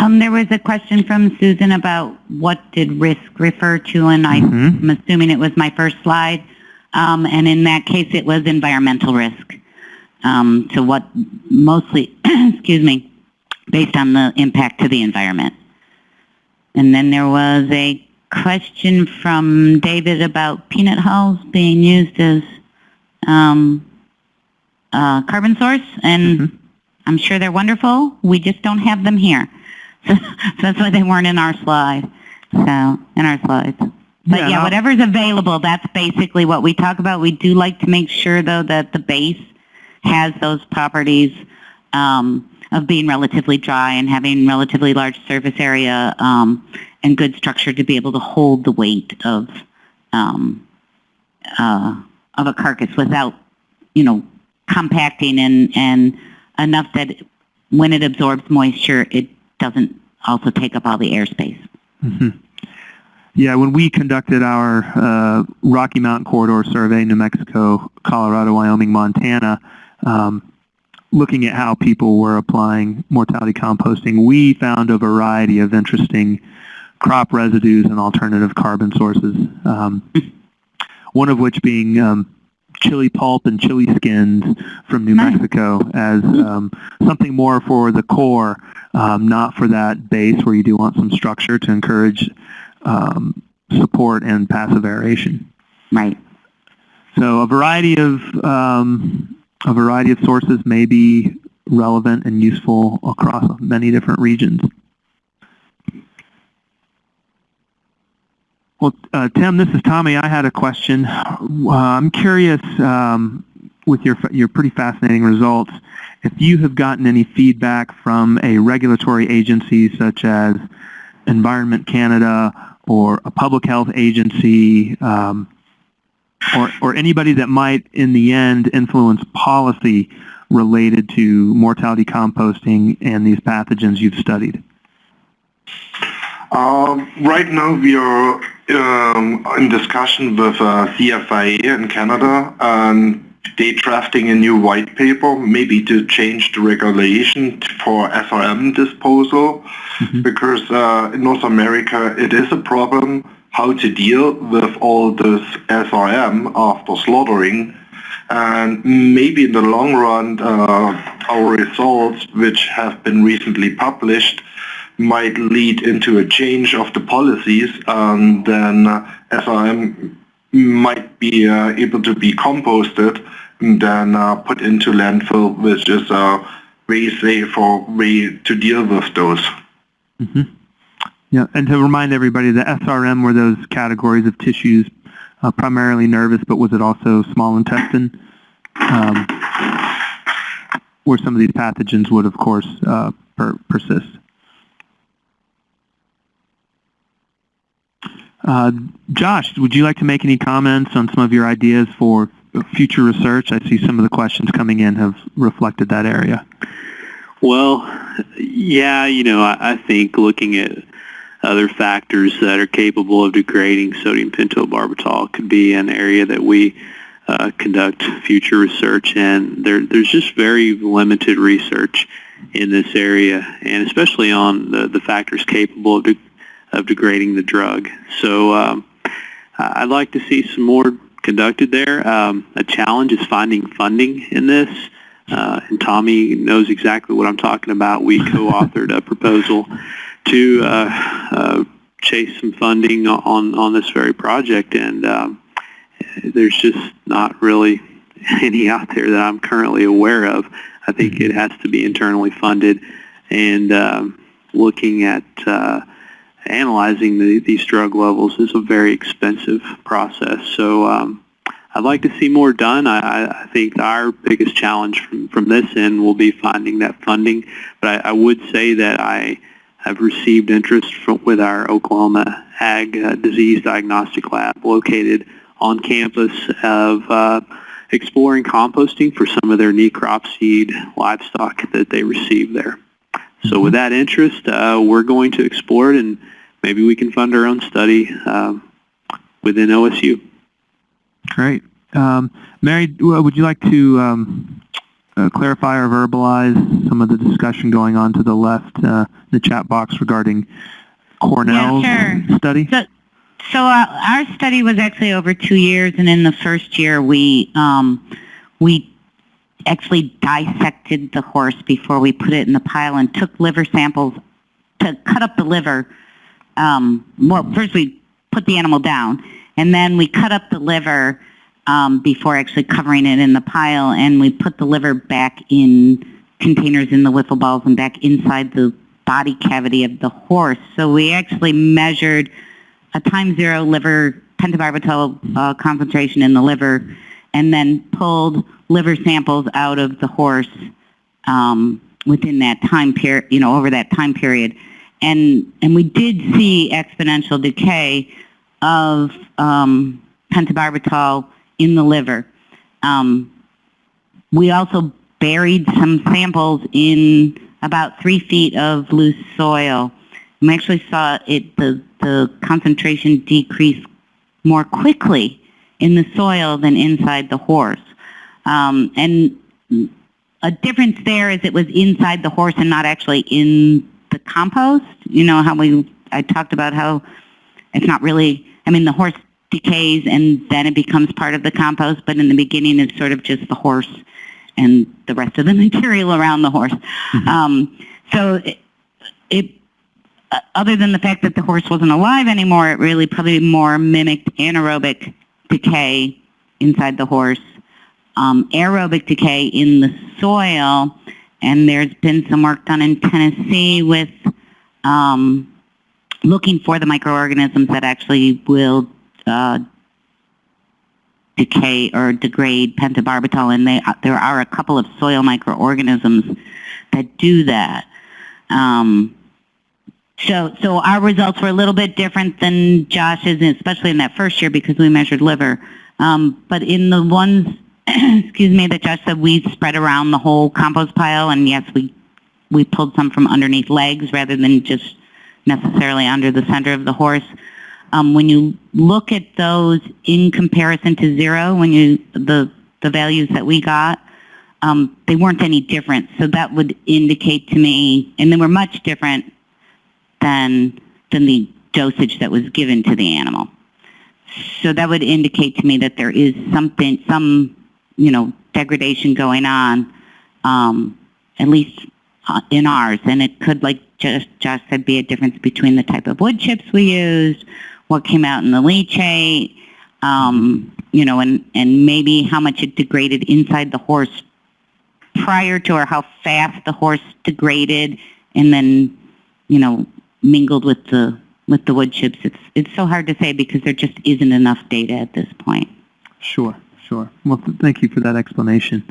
Um, there was a question from Susan about what did risk refer to, and. I'm assuming it was my first slide. Um, and in that case, it was environmental risk. Um, to what mostly, excuse me, based on the impact to the environment. And then there was a question from David about peanut hulls being used as um, uh, carbon source, and Mhm. I'm sure they're wonderful. We just don't have them here. So, that's why they weren't in our slide. So, in our slides. But Yeah, yeah, whatever's available, that's basically what we talk about. We do like to make sure, though, that the base has those properties um, of being relatively dry and having relatively large surface area um, and good structure to be able to hold the weight of um, uh, of a carcass without, you know, compacting and and enough that when it absorbs moisture, it doesn't also take up all the airspace. Mhm. Yeah, when we conducted our uh, Rocky Mountain Corridor survey, New Mexico, Colorado, Wyoming, Montana, um, looking at how people were applying mortality composting, we found a variety of interesting crop residues and alternative carbon sources. Um, one of which being um, chili pulp and chili skins from New Mexico as um, something more for the core, um, not for that base where you do want some structure to encourage um, support and passive aeration. Right. So a variety of um, a variety of sources may be relevant and useful across many different regions. Well, uh, Tim, this is Tommy. I had a question. Uh, I'm curious, um, with your your pretty fascinating results, if you have gotten any feedback from a regulatory agency such as Environment Canada or a public health agency, um, or, or anybody that might, in the end, influence policy related to mortality composting and these pathogens you've studied? Um, right now we are um, in discussion with uh, CFIA in Canada and they drafting a new white paper maybe to change the regulation for SRM disposal. Because uh, in North America it is a problem how to deal with all this SRM after slaughtering. And maybe in the long run uh, our results which have been recently published might lead into a change of the policies, and then uh, SRM might be uh, able to be composted and then uh, put into landfill, which is a very safer way to deal with those. Yeah, and to remind everybody, the SRM were those categories of tissues, uh, primarily nervous, but was it also small intestine, um, where some of these pathogens would, of course, uh, per- persist. Uh, Josh, would you like to make any comments on some of your ideas for future research? I see some of the questions coming in have reflected that area. Well, yeah, you know, I, I think looking at other factors that are capable of degrading sodium pentobarbital could be an area that we uh, conduct future research in. There, there's just very limited research in this area, and especially on the, the factors capable of, de- of degrading the drug. So um, I'd like to see some more conducted there. Um, a challenge is finding funding in this. Uh, and Tommy knows exactly what I'm talking about. We co-authored a proposal to uh, uh, chase some funding on on this very project, and um, there's just not really any out there that I'm currently aware of. I think it has to be internally funded, and um, looking at uh, analyzing the, these drug levels is a very expensive process. So. Um, I'd like to see more done. I, I- think our biggest challenge from, from this end will be finding that funding. But I, I would say that I have received interest from, with our Oklahoma Ag uh, Disease Diagnostic Lab located on campus of uh, exploring composting for some of their necrop seed livestock that they receive there. So with that interest, uh, we're going to explore it and maybe we can fund our own study um, within OSU. Great. Um, Mary, would you like to um, uh, clarify or verbalize some of the discussion going on to the left, uh, the chat box regarding Cornell's yeah, sure. study? So, so uh, our study was actually over two years, and in the first year, we um, we actually dissected the horse before we put it in the pile and took liver samples to cut up the liver. Um, well, first we put the animal down, and then we cut up the liver um, before actually covering it in the pile, and we put the liver back in containers in the wiffle balls and back inside the body cavity of the horse. So we actually measured a time zero liver pentobarbital uh, concentration in the liver, and then pulled liver samples out of the horse um, within that time period, you know, over that time period. And, and we did see exponential decay of um, pentobarbital in the liver. Um, we also buried some samples in about three feet of loose soil. We actually saw it the, the concentration decrease more quickly in the soil than inside the horse. Um, and a difference there is it was inside the horse and not actually in the compost. You know how we I talked about how it's not really. I mean, the horse decays and then it becomes part of the compost, but in the beginning it's sort of just the horse and the rest of the material around the horse. Um, so it, it uh, other than the fact that the horse wasn't alive anymore, it really probably more mimicked anaerobic decay inside the horse, um, aerobic decay in the soil, and there's been some work done in Tennessee with um, looking for the microorganisms that actually will uh, decay or degrade pentobarbital, and they, there are a couple of soil microorganisms that do that. Um, so, so our results were a little bit different than Josh's, especially in that first year because we measured liver. Um, but in the ones, excuse me, that Josh said we spread around the whole compost pile, and yes, we we pulled some from underneath legs rather than just necessarily under the center of the horse. Um, when you look at those in comparison to zero, when you the the values that we got, um, they weren't any different. So that would indicate to me, and they were much different than than the dosage that was given to the animal. So that would indicate to me that there is something, some, you know, degradation going on, um, at least uh, in ours. And it could, like just Josh said, be a difference between the type of wood chips we used, what came out in the leachate, um, you know, and, and maybe how much it degraded inside the horse prior to or how fast the horse degraded and then, you know, mingled with the with the wood chips. It's it's so hard to say because there just isn't enough data at this point. Sure, sure. Well, th- thank you for that explanation.